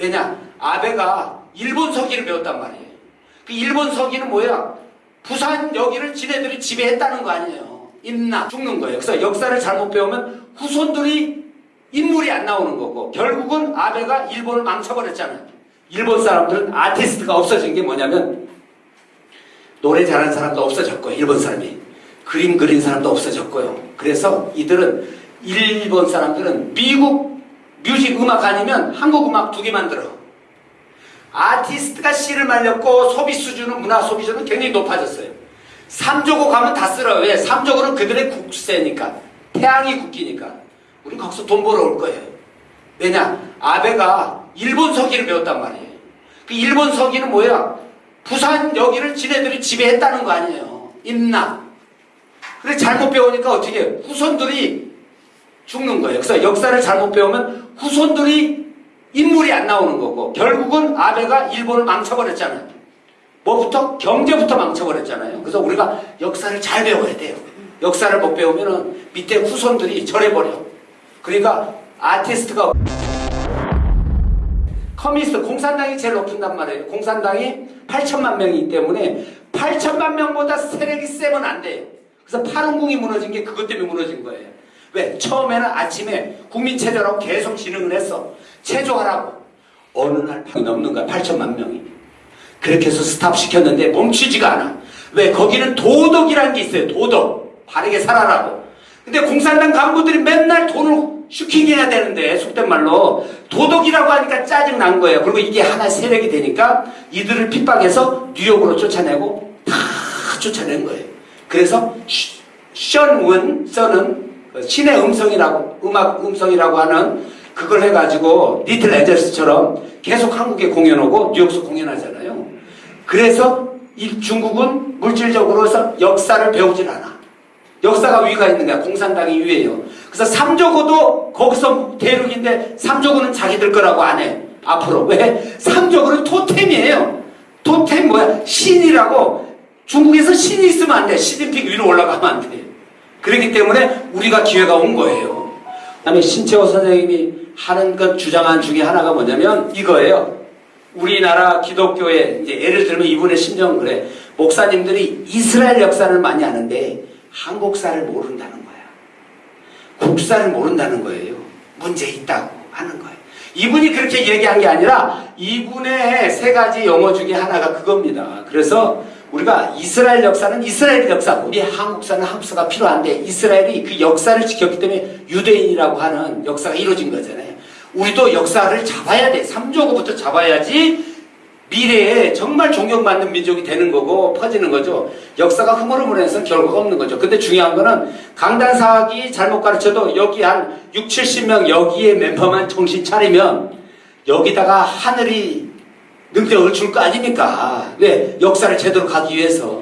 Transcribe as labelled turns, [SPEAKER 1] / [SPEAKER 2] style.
[SPEAKER 1] 왜냐? 아베가 일본 서기를 배웠단 말이에요. 그 일본 서기는 뭐야? 부산 여기를 지네들이 지배했다는 거 아니에요. 임나 죽는 거예요. 그래서 역사를 잘못 배우면 후손들이 인물이 안 나오는 거고 결국은 아베가 일본을 망쳐버렸잖아요. 일본 사람들은 아티스트가 없어진 게 뭐냐면 노래 잘하는 사람도 없어졌고요. 일본 사람이. 그림 그린 사람도 없어졌고요. 그래서 이들은 일본 사람들은 미국 뮤직 음악 아니면 한국 음악 두 개 만들어. 아티스트가 씨를 말렸고 소비 수준은 문화 소비 수준은 굉장히 높아졌어요. 삼조고 가면 다 쓸어요. 왜? 삼조고는 그들의 국세니까. 태양이 국기니까. 우린 거기서 돈 벌어올 거예요. 왜냐? 아베가 일본 서기를 배웠단 말이에요. 그 일본 서기는 뭐야? 부산 여기를 지네들이 지배했다는 거 아니에요. 임나. 그래 잘못 배우니까 어떻게? 후손들이 죽는 거예요. 그래서 역사를 잘못 배우면 후손들이 인물이 안 나오는 거고 결국은 아베가 일본을 망쳐버렸잖아요. 뭐부터? 경제부터 망쳐버렸잖아요. 그래서 우리가 역사를 잘 배워야 돼요. 역사를 못 배우면 밑에 후손들이 절해버려. 그러니까 아티스트가 커뮤니스트 공산당이 제일 높은단 말이에요. 공산당이 8천만 명이기 때문에 8천만 명보다 세력이 세면 안 돼요. 그래서 파룬궁이 무너진 게 그것 때문에 무너진 거예요. 왜? 처음에는 아침에 국민체조라고 계속 진행을 했어. 체조하라고. 어느 날 넘는 거야. 8천만 명이. 그렇게 해서 스탑 시켰는데 멈추지가 않아. 왜? 거기는 도덕이라는 게 있어요. 도덕. 바르게 살아라고. 근데 공산당 간부들이 맨날 돈을 슈킹해야 되는데 속된 말로 도덕이라고 하니까 짜증 난 거예요. 그리고 이게 하나의 세력이 되니까 이들을 핍박해서 뉴욕으로 쫓아내고 다 쫓아낸 거예요. 그래서 션운 써는 신의 음성이라고 음악 음성이라고 하는 그걸 해가지고 리틀 에젤스처럼 계속 한국에 공연 오고 뉴욕에서 공연하잖아요. 그래서 이 중국은 물질적으로서 역사를 배우질 않아. 역사가 위가 있는 거야. 공산당이 위에요. 그래서 삼조고도 거기서 대륙인데 삼조고는 자기들 거라고 안 해. 앞으로. 왜? 삼조고는 토템이에요. 토템 뭐야? 신이라고. 중국에서 신이 있으면 안 돼. 시진핑 위로 올라가면 안 돼. 그렇기 때문에 우리가 기회가 온 거예요. 그다음에 신채호 선생님이 하는 것 주장한 중에 하나가 뭐냐면 이거예요. 우리나라 기독교에 이제 예를 들면 이분의 심정은 그래. 목사님들이 이스라엘 역사를 많이 아는데 한국사를 모른다는 거야. 국사를 모른다는 거예요. 문제 있다고 하는 거예요. 이분이 그렇게 얘기한 게 아니라 이분의 세 가지 용어 중에 하나가 그겁니다. 그래서 우리가 이스라엘 역사는 이스라엘 역사고 우리 한국사는 한국사가 필요한데 이스라엘이 그 역사를 지켰기 때문에 유대인이라고 하는 역사가 이루어진 거잖아요. 우리도 역사를 잡아야 돼. 삼조고부터 잡아야지 미래에 정말 존경받는 민족이 되는 거고 퍼지는 거죠. 역사가 흐물흐물해서 결과가 없는 거죠. 근데 중요한 거는 강단사학이 잘못 가르쳐도 여기 한 6, 70명 여기에 멤버만 정신 차리면 여기다가 하늘이 능력을 줄 거 아닙니까? 왜? 역사를 제대로 가기 위해서.